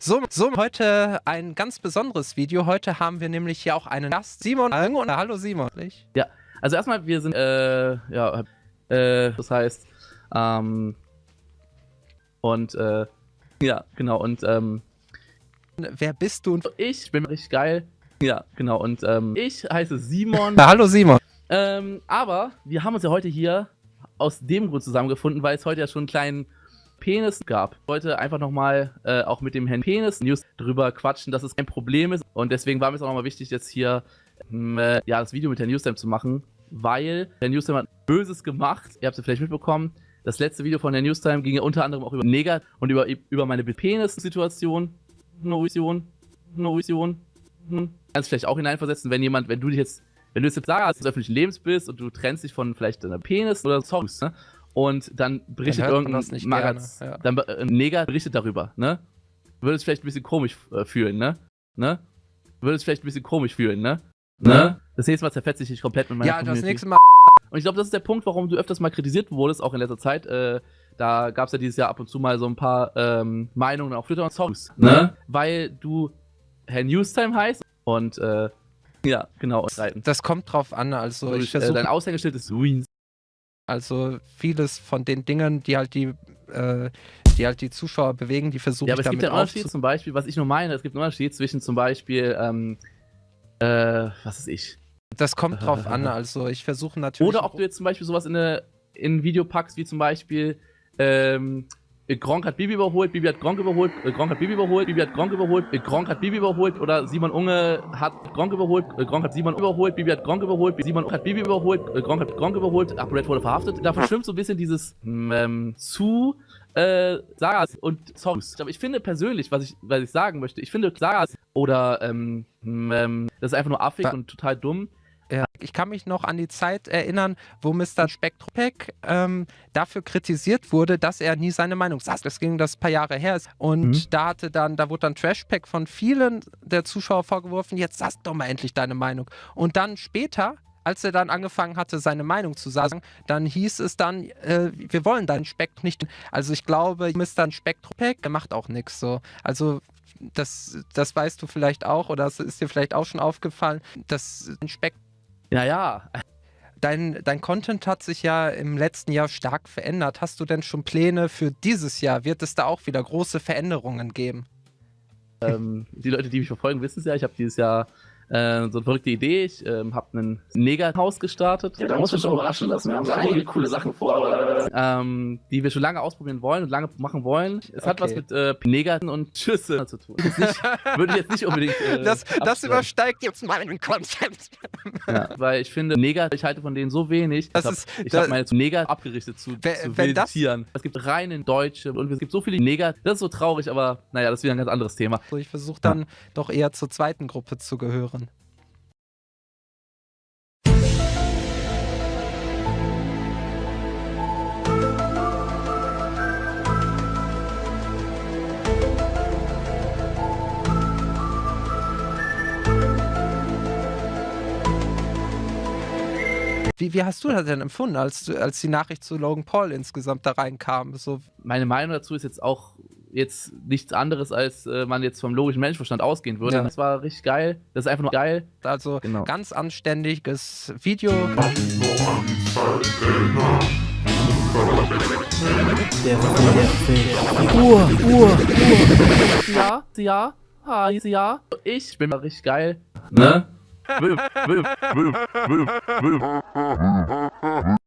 So, so, heute ein ganz besonderes Video. Heute haben wir nämlich hier auch einen Gast, Simon. Hallo Simon. Ja, also erstmal, wir sind, äh, ja, äh, das heißt, ähm, und, äh, ja, genau, und, ähm, Wer bist du? Ich bin richtig geil. Ja, genau, und, ähm, ich heiße Simon. Na, hallo Simon. Ähm, aber wir haben uns ja heute hier aus dem Grund zusammengefunden, weil es heute ja schon einen kleinen Penis gab. Ich wollte einfach nochmal äh, auch mit dem Herrn Penis News drüber quatschen, dass es kein Problem ist. Und deswegen war mir es auch nochmal wichtig, jetzt hier ähm, äh, ja, das Video mit Herrn Newstime zu machen, weil Herr Newstime hat Böses gemacht. Ihr habt es vielleicht mitbekommen. Das letzte Video von Herrn Newstime ging ja unter anderem auch über Neger und über, über meine Penis-Situation. Novision. Novision. Hm. Kannst vielleicht auch hineinversetzen, wenn jemand, wenn du dich jetzt, wenn du jetzt sagst, des öffentlichen Lebens bist und du trennst dich von vielleicht deiner Penis oder Songs, ne? Und dann berichtet dann irgendein nicht Magaz, ja. dann äh, Neger berichtet darüber, ne? Würde es vielleicht ein bisschen komisch äh, fühlen, ne? Ne? Würde es vielleicht ein bisschen komisch fühlen, ne? Ne? ne? Das nächste Mal zerfetze ich dich komplett mit meiner Ja, Community. das nächste Mal. Und ich glaube, das ist der Punkt, warum du öfters mal kritisiert wurdest, auch in letzter Zeit. Äh, da gab es ja dieses Jahr ab und zu mal so ein paar ähm, Meinungen auf Twitter und Songs, ne? ne? Weil du Herr Newstime heißt und äh, ja, genau. Das kommt drauf an, also ich versuche... Äh, dein Aushängeschild ist Ruins. Also vieles von den Dingen, die halt die, äh, die halt die Zuschauer bewegen, die versuchen Ja, aber es gibt einen Unterschied zum Beispiel, was ich nur meine, es gibt einen Unterschied zwischen zum Beispiel, ähm, äh, was ist ich? Das kommt drauf an, also ich versuche natürlich... Oder ob du jetzt zum Beispiel sowas in, eine, in ein Video packst, wie zum Beispiel, ähm, Gronk hat Bibi überholt, Bibi hat Gronk überholt, äh, Gronk hat Bibi überholt, Bibi hat Gronk überholt, äh, Gronk hat Bibi überholt oder Simon Unge hat Gronk überholt, äh, Gronk hat Simon überholt, Bibi hat Gronk überholt, Simon hat Bibi überholt, Gronk hat Gronk überholt, ApoRed wurde verhaftet. Da verschwimmt so ein bisschen dieses ähm, zu äh, Sagas und Songs. Aber ich finde persönlich, was ich, was ich sagen möchte, ich finde Sagas oder ähm, ähm, das ist einfach nur affig und total dumm. Ich kann mich noch an die Zeit erinnern, wo Mr. Spectropek ähm, dafür kritisiert wurde, dass er nie seine Meinung sagt. Das ging das paar Jahre her. Und mhm. da hatte dann, da wurde dann Trashpack von vielen der Zuschauer vorgeworfen, jetzt sag doch mal endlich deine Meinung. Und dann später als er dann angefangen hatte, seine Meinung zu sagen, dann hieß es dann, äh, wir wollen deinen Speck nicht. Also ich glaube, Mr. Spektropek, macht auch nichts so. Also das, das weißt du vielleicht auch oder es ist dir vielleicht auch schon aufgefallen, dass ein Speck ja, ja. Dein, dein Content hat sich ja im letzten Jahr stark verändert. Hast du denn schon Pläne für dieses Jahr? Wird es da auch wieder große Veränderungen geben? Ähm, die Leute, die mich verfolgen, wissen es ja. Ich habe dieses Jahr äh, so eine verrückte Idee. Ich ähm, habe ein Negerhaus gestartet. Ja, da muss man schon überraschen lassen. Wir haben so einige coole Sachen vor. Ähm, die wir schon lange ausprobieren wollen und lange machen wollen. Es okay. hat was mit äh, Negern und Schüsse zu tun. Nicht, würde ich jetzt nicht unbedingt. Äh, das, das übersteigt jetzt meinen Konzept. ja, weil ich finde, Neger, ich halte von denen so wenig. Das ich habe hab meine zu Neger abgerichtet zu, wenn, zu wilden Tieren. Es gibt reine Deutsche und es gibt so viele Neger. Das ist so traurig, aber naja, das ist wieder ein ganz anderes Thema. Also ich versuche dann ja. doch eher zur zweiten Gruppe zu gehören. Wie, wie hast du das denn empfunden, als, als die Nachricht zu Logan Paul insgesamt da reinkam? So Meine Meinung dazu ist jetzt auch jetzt nichts anderes, als äh, man jetzt vom logischen Menschenverstand ausgehen würde. Ja. Das war richtig geil. Das ist einfach nur geil. Also genau. ganz anständiges Video. Uhr, Uhr, Uhr. Ja, ja, ja. Ich bin mal richtig geil. Ne? move, move, move, move, move.